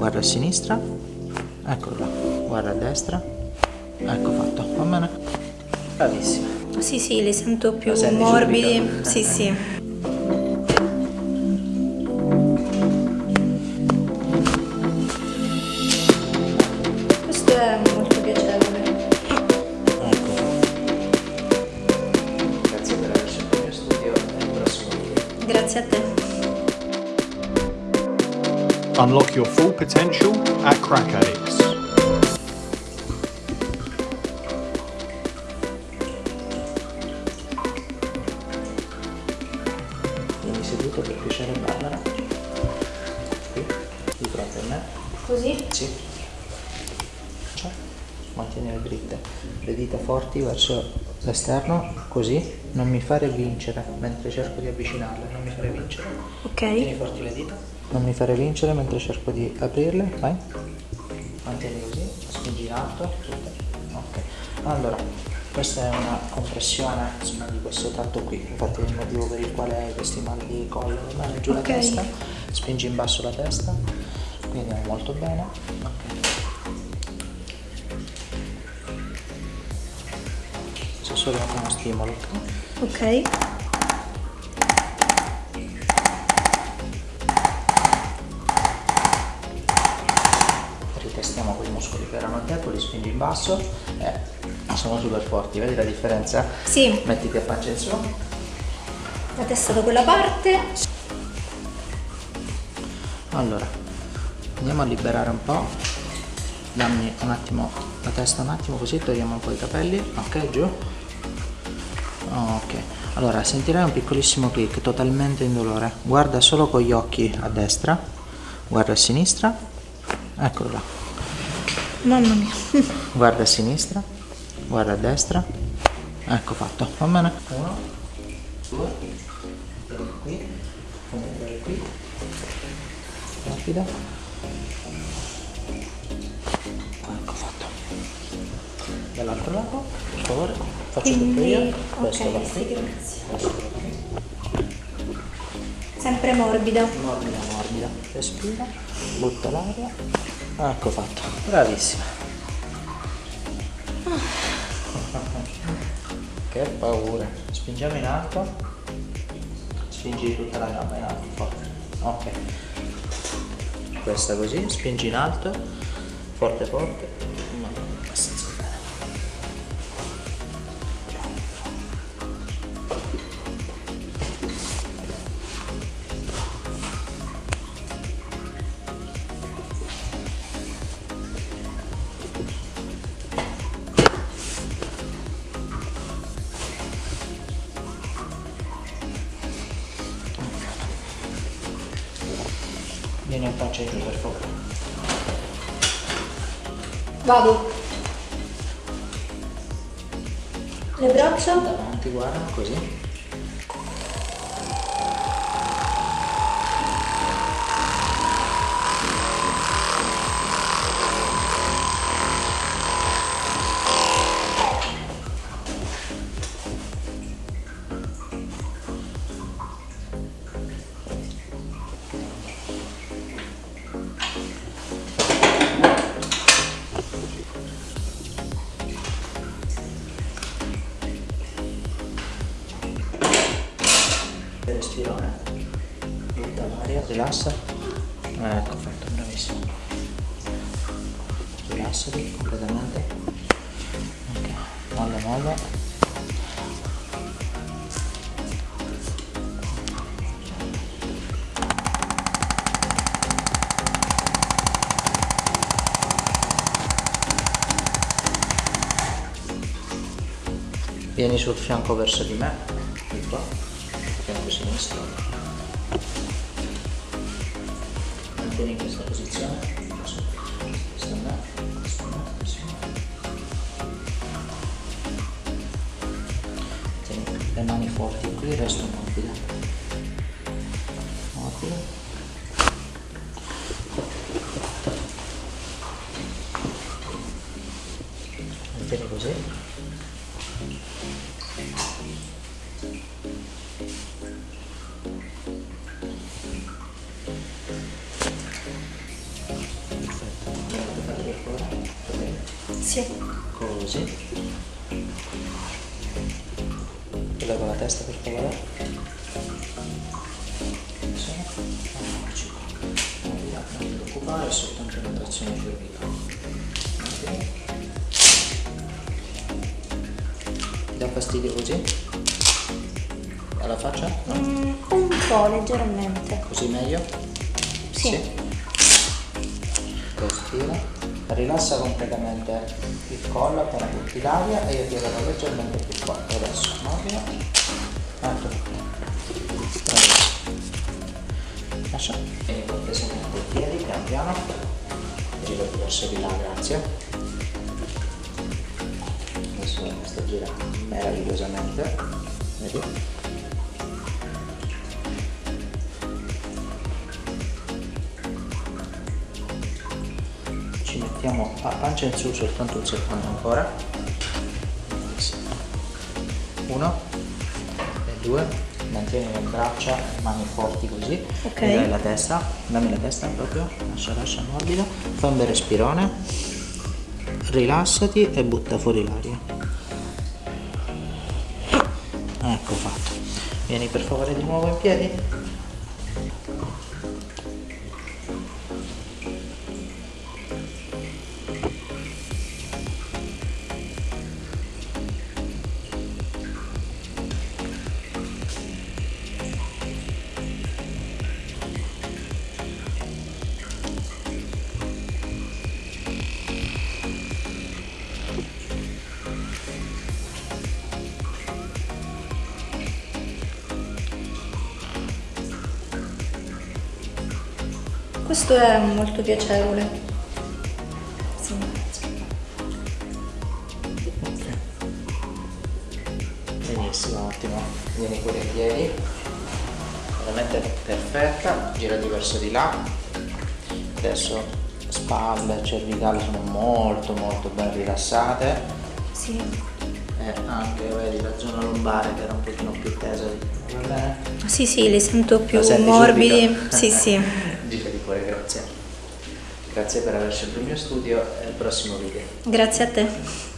guarda a sinistra, eccolo là, guarda a destra, ecco fatto, va bene? Bravissima. Sì, sì, li sento più morbidi. Sì, sì. Unlock your full potential at Crack Addicts. Vieni seduto per piacere Barbara. Qui, di fronte a me. Così? Sì. Cioè, mantenere dritte. Le dita forti verso l'esterno, così. Non mi fare vincere mentre cerco di avvicinarle, non mi fare vincere. Tieni Ok. forti le dita. Non mi fare vincere mentre cerco di aprirle, vai. Mantieni così, spingi in alto, tutte. Ok. Allora, questa è una compressione insomma, di questo tratto qui, infatti è il motivo per il quale hai questi mal di collo, va bene? Giù Ok. la testa, spingi in basso la testa, quindi andiamo molto bene. Ok. C'è solo uno stimolo, ok? Erano deboli, spingi in basso e sono super forti, vedi la differenza? Sì, Mettiti a pancia in su, la testa da quella parte. allora andiamo a liberare un po', dammi un attimo la testa un attimo così togliamo un po' i capelli, ok giù, ok, allora sentirai un piccolissimo click totalmente indolore, guarda solo con gli occhi a destra, guarda a sinistra, eccolo là. Mamma mia. guarda a sinistra, guarda a destra, ecco fatto, va bene? Uno, due, qui, qui, rapida, ecco fatto. Dall'altro lato, per favore, faccio tutto io, questo va ok, sì, qui, grazie. qui, Sempre morbida. morbida, morbida, respira, butta l'aria, ecco fatto, bravissima. Che paura. Spingiamo in alto. Spingi tutta la gamba in alto, forte. Ok. Questa così, spingi in alto. Forte forte. Vieni a pancia giù per favore. Vado. Le braccia? Davanti, guarda, così. Respirone. Butta l'aria, rilassa. Ecco, fatto, bravissimo. Rilassati completamente. Ok, molla, molla. Vieni sul fianco verso di me, di qua, sinistro. Mantieni questa posizione. Questa a me, questa a me, questa a me. Tieni le mani forti qui, resto morbide. Morbide. Mantieni così. Sì. Così. Quella con la testa per favore. Sì. Eccoci qua. Non preoccupare, è soltanto una trazione cervicale. Ok. Ti dà fastidio così? Alla faccia? No? Mm, un po' leggermente. Così meglio? Sì. Respira. Rilassa completamente il collo appena butti l'aria e io ti avrò leggermente più forte. Adesso morbido. Ecco. Bravissimo. Lascia. Vieni cortesemente i piedi piano piano. Giro verso di là, grazie. Adesso sta girando meravigliosamente. Vedi? Ci mettiamo a pancia in su soltanto un secondo ancora. Uno e due mantieni le braccia mani forti così Ok. e dai la testa dammi la testa proprio lascia lascia morbido fai un bel respirone rilassati e butta fuori l'aria. Ecco fatto. Vieni per favore di nuovo in piedi Questo è molto piacevole. Sì. Benissimo, ottimo. Vieni pure in piedi. Veramente perfetta. Girati verso di là. Adesso spalle e cervicale sono molto molto ben rilassate. Sì. E anche vedi la zona lombare che era un pochino più tesa. Va bene? Sì, sì, li sento più morbidi. subito? Sì, sì. Grazie per aver scelto il mio studio e al prossimo video. Grazie a te.